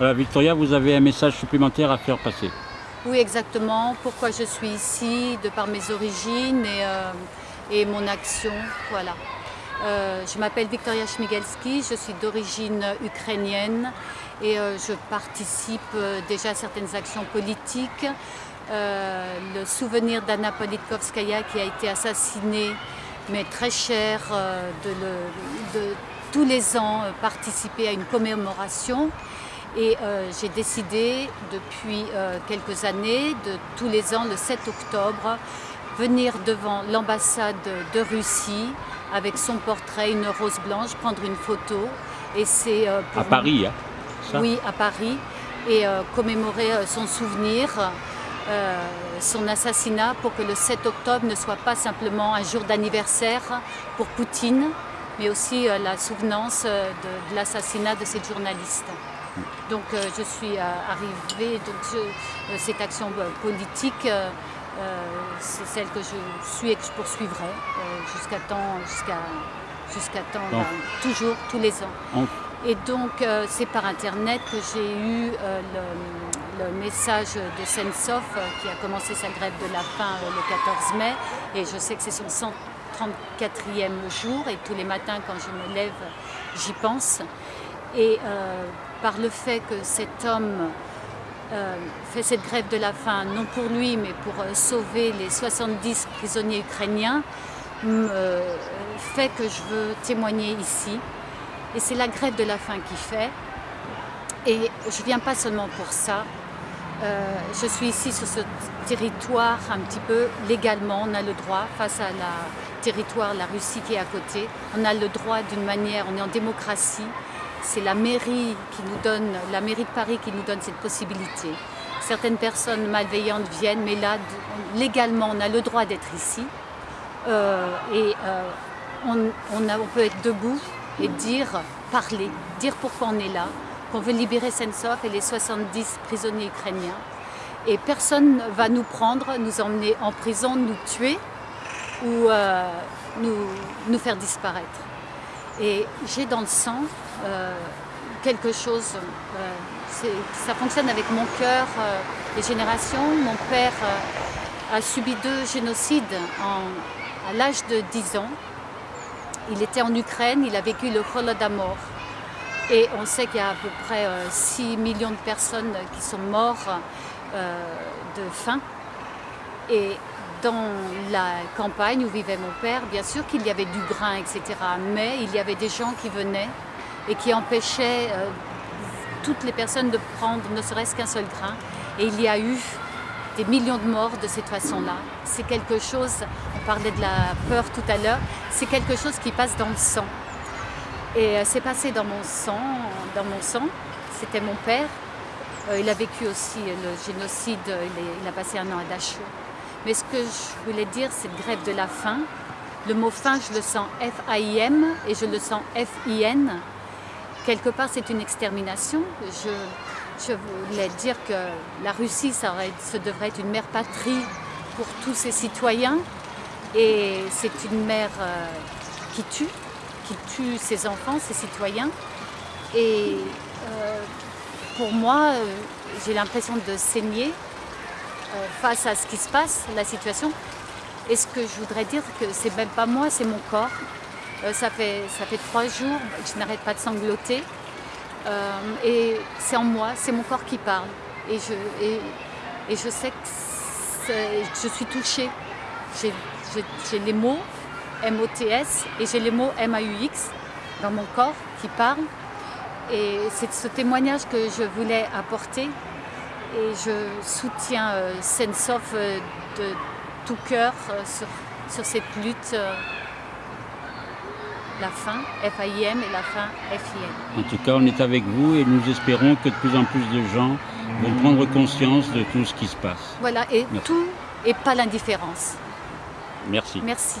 Victoria, vous avez un message supplémentaire à faire passer. Oui, exactement. Pourquoi je suis ici, de par mes origines et, euh, et mon action. Voilà. Euh, je m'appelle Victoria Schmigelski, je suis d'origine ukrainienne et euh, je participe déjà à certaines actions politiques. Le souvenir d'Anna Politkovskaya qui a été assassinée, mais très cher, de, tous les ans participer à une commémoration. Et euh, j'ai décidé depuis euh, quelques années, de tous les ans, le 7 octobre, venir devant l'ambassade de Russie avec son portrait, une rose blanche, prendre une photo. Et c'est euh, À Paris, hein ça? Oui, à Paris, et commémorer son souvenir, son assassinat, pour que le 7 octobre ne soit pas simplement un jour d'anniversaire pour Poutine, mais aussi la souvenance de, de l'assassinat de cette journaliste. Donc euh, je suis euh, arrivée, donc je- euh, cette action euh, politique, euh, euh, c'est celle que je suis et que je poursuivrai euh, jusqu'à temps, jusqu'à jusqu'à temps, Donc- ben, toujours, tous les ans. Et donc, euh, c'est par Internet que j'ai eu euh, le, le message de Sensov euh, qui a commencé sa grève de la faim euh, le 14 mai. Et je sais que c'est son 134e jour. Et tous les matins, quand je me lève, j'y pense. Et euh, par le fait que cet homme euh, fait cette grève de la faim, non pour lui, mais pour euh, sauver les 70 prisonniers ukrainiens, euh, fait que je veux témoigner ici. Et c'est la grève de la faim qui fait. Et je ne viens pas seulement pour ça. Je suis ici sur ce territoire un petit peu légalement. On a le droit, face à la territoire, la Russie qui est à côté, on a le droit d'une manière, on est en démocratie. C'est la mairie qui nous donne, la mairie de Paris qui nous donne cette possibilité. Certaines personnes malveillantes viennent, mais là, légalement, on a le droit d'être ici. Euh, et euh, on, peut être debout et dire, parler, dire pourquoi on est là, qu'on veut libérer Sensov et les 70 prisonniers ukrainiens. Et personne ne va nous prendre, nous emmener en prison, nous tuer ou euh, nous faire disparaître. Et j'ai dans le sang euh, quelque chose, euh, ça fonctionne avec mon cœur, euh, les générations. Mon père a subi deux génocides à l'âge de 10 ans. Il était en Ukraine, il a vécu le Holodomor. Et on sait qu'il y a à peu près euh, 6 millions de personnes qui sont mortes de faim. Et dans la campagne où vivait mon père, bien sûr qu'il y avait du grain, etc. Mais il y avait des gens qui venaient et qui empêchaient euh, toutes les personnes de prendre ne serait-ce qu'un seul grain. Et il y a eu des millions de morts de cette façon-là. C'est quelque chose, on parlait de la peur tout à l'heure, c'est quelque chose qui passe dans le sang. Et euh, c'est passé dans mon sang, dans mon sang. C'était mon père. Euh, il a vécu aussi le génocide, il, a passé un an à Dachau. Mais ce que je voulais dire, cette grève de la faim, le mot faim, je le sens F-A-I-M et je le sens F-I-N. Quelque part, c'est une extermination. Je, voulais dire que la Russie, ça, devrait être une mère patrie pour tous ses citoyens. Et c'est une mère euh, qui tue, qui tue ses enfants, ses citoyens. Et euh, pour moi, euh, j'ai l'impression de saigner face à ce qui se passe, la situation. Et ce que je voudrais dire, que c'est même pas moi, c'est mon corps. Euh, ça, fait, ça fait trois jours que je n'arrête pas de sangloter. Euh, et c'est en moi, c'est mon corps qui parle. Et je, sais que je suis touchée. J'ai les mots M-O-T-S et j'ai les mots M-A-U-X dans mon corps qui parlent. Et c'est ce témoignage que je voulais apporter. Et je soutiens euh, euh, de tout cœur sur, sur cette lutte. La fin, F-A-I-M, et la fin, F-I-N. En tout cas, on est avec vous et nous espérons que de plus en plus de gens vont prendre conscience de tout ce qui se passe. Voilà, et Merci. tout et pas l'indifférence. Merci. Merci.